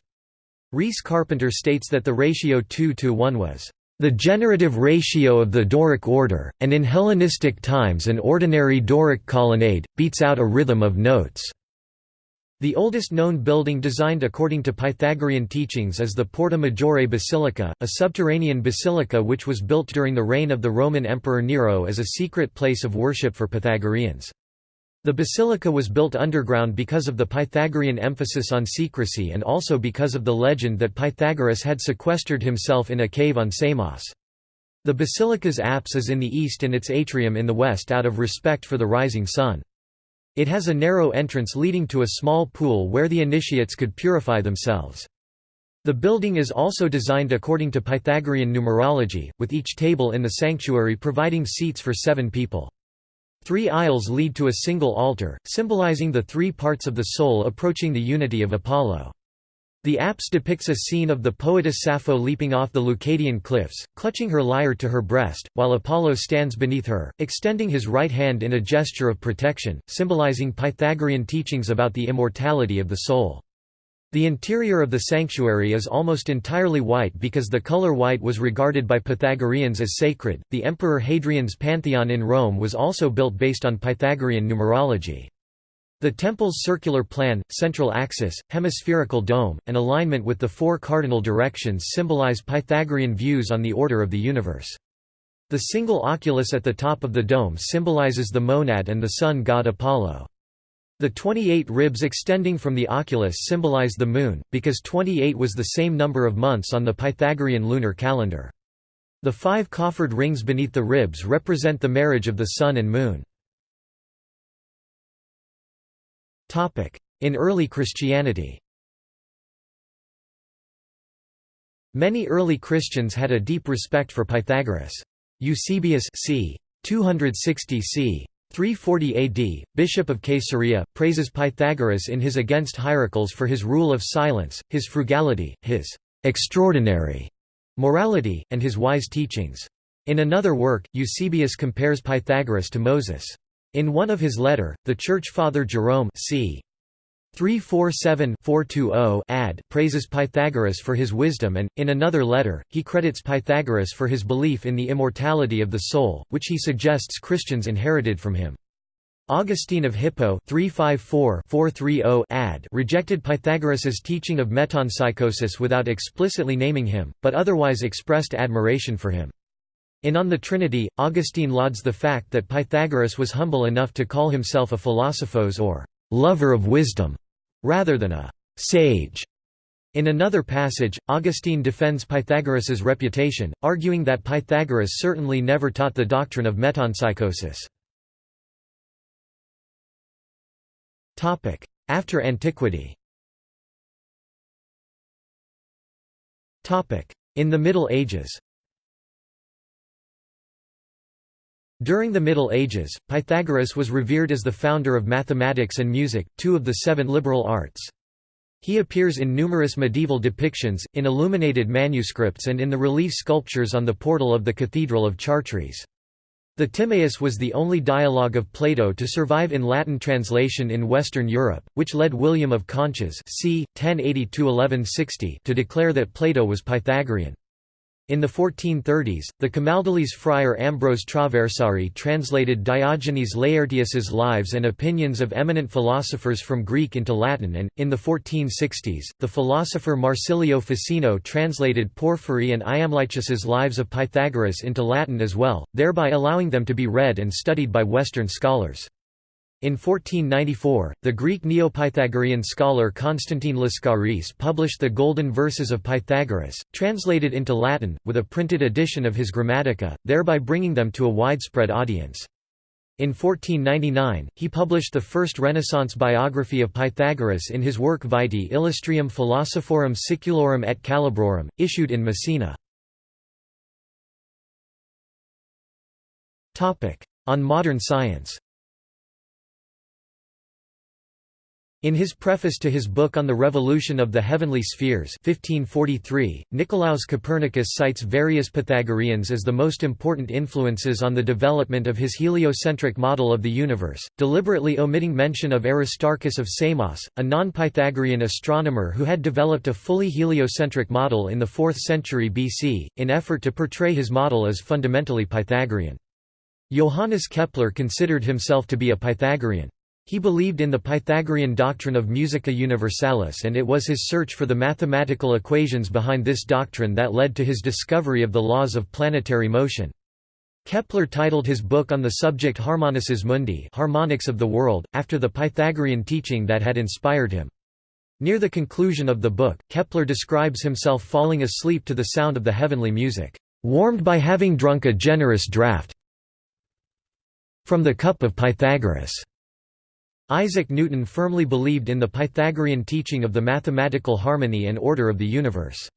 Rhys Carpenter states that the ratio 2 to 1 was the generative ratio of the Doric order, and in Hellenistic times an ordinary Doric colonnade, beats out a rhythm of notes. The oldest known building designed according to Pythagorean teachings is the Porta Maggiore Basilica, a subterranean basilica which was built during the reign of the Roman Emperor Nero as a secret place of worship for Pythagoreans. The basilica was built underground because of the Pythagorean emphasis on secrecy and also because of the legend that Pythagoras had sequestered himself in a cave on Samos. The basilica's apse is in the east and its atrium in the west out of respect for the rising sun. It has a narrow entrance leading to a small pool where the initiates could purify themselves. The building is also designed according to Pythagorean numerology, with each table in the sanctuary providing seats for seven people. Three aisles lead to a single altar, symbolizing the three parts of the soul approaching the unity of Apollo. The apse depicts a scene of the poetess Sappho leaping off the Leucadian cliffs, clutching her lyre to her breast, while Apollo stands beneath her, extending his right hand in a gesture of protection, symbolizing Pythagorean teachings about the immortality of the soul. The interior of the sanctuary is almost entirely white because the color white was regarded by Pythagoreans as sacred. The Emperor Hadrian's Pantheon in Rome was also built based on Pythagorean numerology. The temple's circular plan, central axis, hemispherical dome, and alignment with the four cardinal directions symbolize Pythagorean views on the order of the universe. The single oculus at the top of the dome symbolizes the monad and the sun god Apollo. The 28 ribs extending from the oculus symbolize the moon, because 28 was the same number of months on the Pythagorean lunar calendar. The five coffered rings beneath the ribs represent the marriage of the sun and moon. In early Christianity Many early Christians had a deep respect for Pythagoras. Eusebius c. 260 c. 340 AD, bishop of Caesarea, praises Pythagoras in his Against Hierocles for his rule of silence, his frugality, his extraordinary morality, and his wise teachings. In another work, Eusebius compares Pythagoras to Moses. In one of his letter, the Church Father Jerome c. 347-420 ad praises Pythagoras for his wisdom and, in another letter, he credits Pythagoras for his belief in the immortality of the soul, which he suggests Christians inherited from him. Augustine of Hippo 354-430 ad rejected Pythagoras's teaching of metempsychosis without explicitly naming him, but otherwise expressed admiration for him. In On the Trinity, Augustine lauds the fact that Pythagoras was humble enough to call himself a philosophos or lover of wisdom, rather than a sage. In another passage, Augustine defends Pythagoras's reputation, arguing that Pythagoras certainly never taught the doctrine of metempsychosis. After antiquity In the Middle Ages During the Middle Ages, Pythagoras was revered as the founder of mathematics and music, two of the seven liberal arts. He appears in numerous medieval depictions, in illuminated manuscripts and in the relief sculptures on the portal of the Cathedral of Chartres. The Timaeus was the only dialogue of Plato to survive in Latin translation in Western Europe, which led William of Conches c. 1080 to declare that Plato was Pythagorean. In the 1430s, the Camaldolese friar Ambrose Traversari translated Diogenes Laertius's lives and opinions of eminent philosophers from Greek into Latin and, in the 1460s, the philosopher Marsilio Ficino translated Porphyry and Iamblichus's lives of Pythagoras into Latin as well, thereby allowing them to be read and studied by Western scholars. In 1494, the Greek Neopythagorean scholar Constantine Lascaris published the Golden Verses of Pythagoras, translated into Latin, with a printed edition of his Grammatica, thereby bringing them to a widespread audience. In 1499, he published the first Renaissance biography of Pythagoras in his work Vitae Illustrium Philosophorum Siculorum et Calabrorum, issued in Messina. On modern science In his preface to his book on the revolution of the heavenly spheres 1543, Nicolaus Copernicus cites various Pythagoreans as the most important influences on the development of his heliocentric model of the universe, deliberately omitting mention of Aristarchus of Samos, a non-Pythagorean astronomer who had developed a fully heliocentric model in the 4th century BC, in effort to portray his model as fundamentally Pythagorean. Johannes Kepler considered himself to be a Pythagorean. He believed in the Pythagorean doctrine of musica universalis and it was his search for the mathematical equations behind this doctrine that led to his discovery of the laws of planetary motion. Kepler titled his book on the subject Harmonices Mundi harmonics of the world, after the Pythagorean teaching that had inspired him. Near the conclusion of the book, Kepler describes himself falling asleep to the sound of the heavenly music, "...warmed by having drunk a generous draught from the cup of Pythagoras." Isaac Newton firmly believed in the Pythagorean teaching of the mathematical harmony and order of the universe.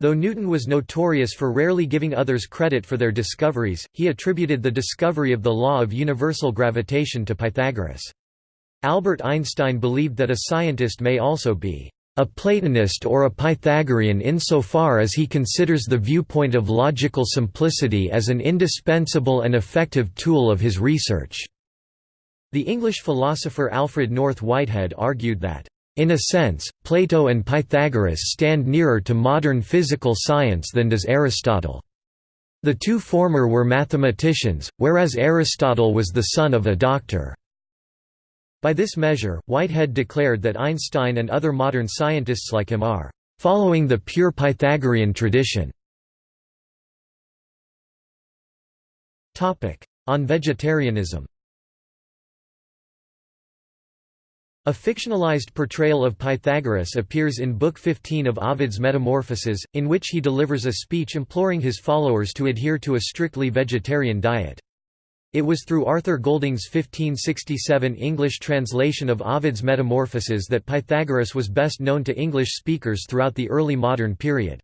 Though Newton was notorious for rarely giving others credit for their discoveries, he attributed the discovery of the law of universal gravitation to Pythagoras. Albert Einstein believed that a scientist may also be a Platonist or a Pythagorean insofar as he considers the viewpoint of logical simplicity as an indispensable and effective tool of his research. The English philosopher Alfred North Whitehead argued that, "...in a sense, Plato and Pythagoras stand nearer to modern physical science than does Aristotle. The two former were mathematicians, whereas Aristotle was the son of a doctor." By this measure, Whitehead declared that Einstein and other modern scientists like him are following the pure Pythagorean tradition. On vegetarianism A fictionalized portrayal of Pythagoras appears in Book 15 of Ovid's Metamorphoses, in which he delivers a speech imploring his followers to adhere to a strictly vegetarian diet. It was through Arthur Golding's 1567 English translation of Ovid's Metamorphoses that Pythagoras was best known to English speakers throughout the early modern period.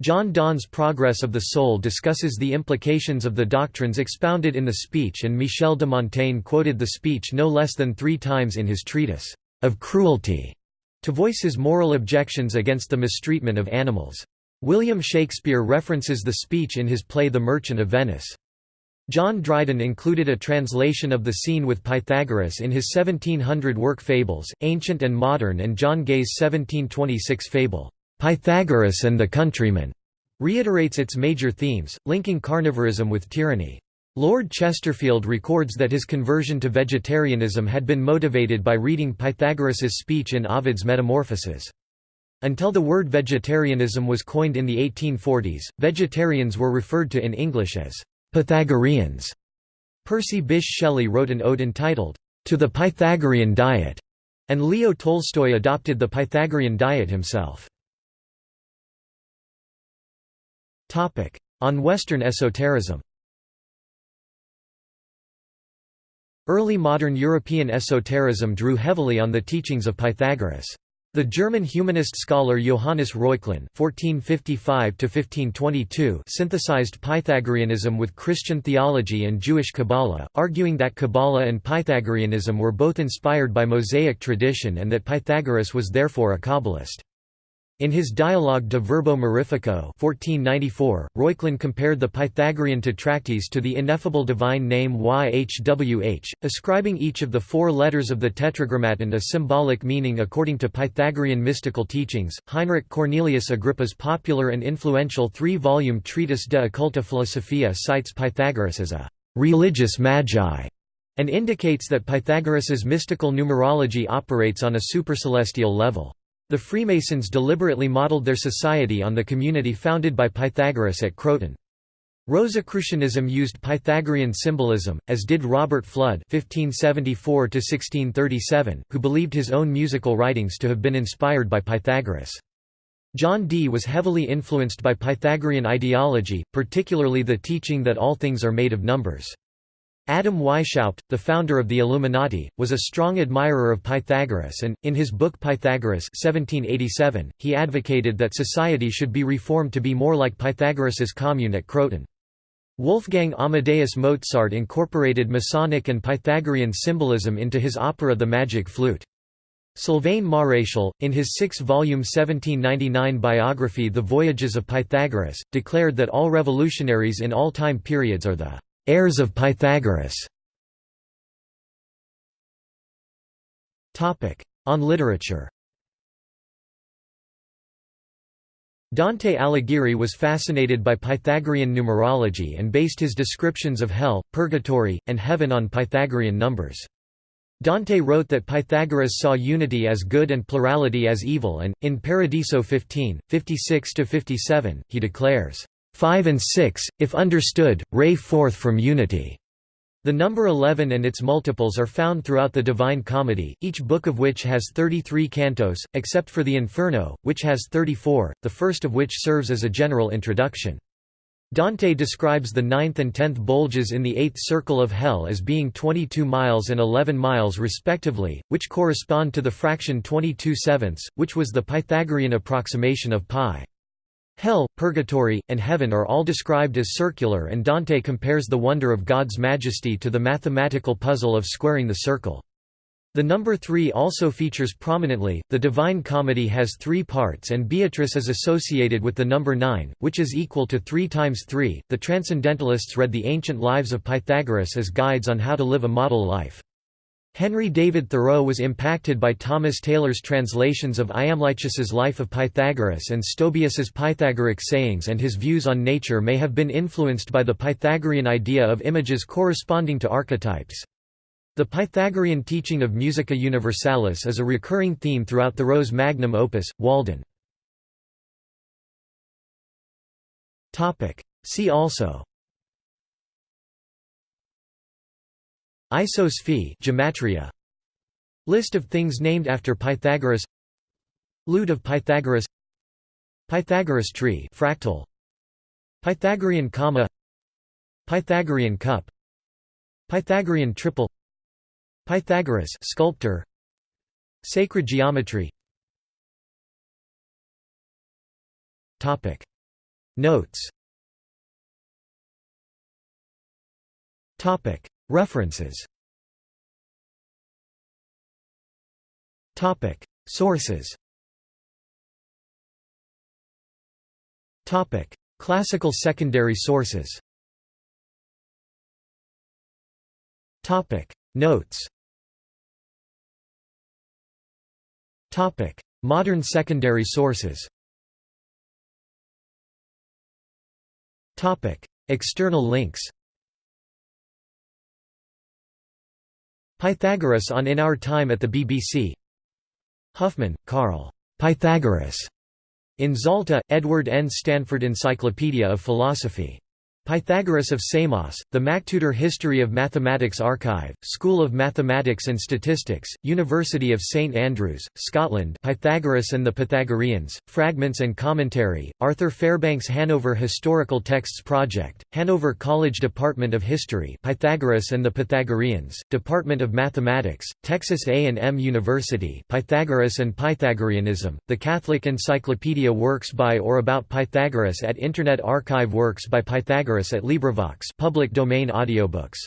John Donne's Progress of the Soul discusses the implications of the doctrines expounded in the speech and Michel de Montaigne quoted the speech no less than three times in his treatise, Of Cruelty, to voice his moral objections against the mistreatment of animals. William Shakespeare references the speech in his play The Merchant of Venice. John Dryden included a translation of the scene with Pythagoras in his 1700 work Fables, Ancient and Modern and John Gay's 1726 fable, Pythagoras and the Countryman reiterates its major themes, linking carnivorism with tyranny. Lord Chesterfield records that his conversion to vegetarianism had been motivated by reading Pythagoras's speech in Ovid's Metamorphoses. Until the word vegetarianism was coined in the 1840s, vegetarians were referred to in English as Pythagoreans. Percy Bysshe Shelley wrote an ode entitled, To the Pythagorean Diet, and Leo Tolstoy adopted the Pythagorean diet himself. On Western esotericism Early modern European esotericism drew heavily on the teachings of Pythagoras. The German humanist scholar Johannes Reuchlin (1455–1522) synthesized Pythagoreanism with Christian theology and Jewish Kabbalah, arguing that Kabbalah and Pythagoreanism were both inspired by Mosaic tradition and that Pythagoras was therefore a Kabbalist. In his dialogue De Verbo Mirifico 1494, Reuchlin compared the Pythagorean tetractys to the ineffable divine name YHWH, ascribing each of the four letters of the Tetragrammaton a symbolic meaning according to Pythagorean mystical teachings. Heinrich Cornelius Agrippa's popular and influential three-volume treatise De Occulta Philosophia cites Pythagoras as a religious magi and indicates that Pythagoras's mystical numerology operates on a supercelestial level. The Freemasons deliberately modeled their society on the community founded by Pythagoras at Croton. Rosicrucianism used Pythagorean symbolism, as did Robert Fludd (1574–1637), who believed his own musical writings to have been inspired by Pythagoras. John Dee was heavily influenced by Pythagorean ideology, particularly the teaching that all things are made of numbers. Adam Weishaupt, the founder of the Illuminati, was a strong admirer of Pythagoras and, in his book Pythagoras 1787, he advocated that society should be reformed to be more like Pythagoras's commune at Croton. Wolfgang Amadeus Mozart incorporated Masonic and Pythagorean symbolism into his opera The Magic Flute. Sylvain Maréchal, in his six-volume 1799 biography The Voyages of Pythagoras, declared that all revolutionaries in all time periods are the Heirs of Pythagoras On literature Dante Alighieri was fascinated by Pythagorean numerology and based his descriptions of hell, purgatory, and heaven on Pythagorean numbers. Dante wrote that Pythagoras saw unity as good and plurality as evil and, in Paradiso 15, 56–57, he declares, 5 and 6, if understood, ray forth from unity. The number 11 and its multiples are found throughout the Divine Comedy, each book of which has 33 cantos, except for the Inferno, which has 34, the first of which serves as a general introduction. Dante describes the ninth and tenth bulges in the eighth circle of hell as being 22 miles and 11 miles respectively, which correspond to the fraction 22 sevenths, which was the Pythagorean approximation of pi. Hell, purgatory, and heaven are all described as circular and Dante compares the wonder of God's majesty to the mathematical puzzle of squaring the circle. The number three also features prominently. The Divine Comedy has three parts, and Beatrice is associated with the number nine, which is equal to three times three. The Transcendentalists read the ancient lives of Pythagoras as guides on how to live a model life. Henry David Thoreau was impacted by Thomas Taylor's translations of Iamblichus's Life of Pythagoras and Stobaeus's Pythagoric sayings and his views on nature may have been influenced by the Pythagorean idea of images corresponding to archetypes. The Pythagorean teaching of Musica Universalis is a recurring theme throughout Thoreau's magnum opus, Walden. See also Isopsephy gematria. List of things named after Pythagoras. Lute of Pythagoras. Pythagoras tree fractal. Pythagorean comma. Pythagorean cup. Pythagorean triple. Pythagoras sculptor. Sacred geometry. Topic. Notes. Topic References. Topic. Sources. Topic. Classical secondary sources. Topic. Notes. Topic. Modern secondary sources. Topic. External links Pythagoras on In Our Time at the BBC Huffman, Carl. Pythagoras. In Zalta, Edward N. Stanford Encyclopedia of Philosophy. Pythagoras of Samos, The MacTutor History of Mathematics Archive, School of Mathematics and Statistics, University of St Andrews, Scotland Pythagoras and the Pythagoreans, Fragments and Commentary, Arthur Fairbanks Hanover Historical Texts Project, Hanover College Department of History Pythagoras and the Pythagoreans, Department of Mathematics, Texas A&M University Pythagoras and Pythagoreanism, The Catholic Encyclopedia Works by or about Pythagoras at Internet Archive Works by Pythagoras at LibriVox public domain audiobooks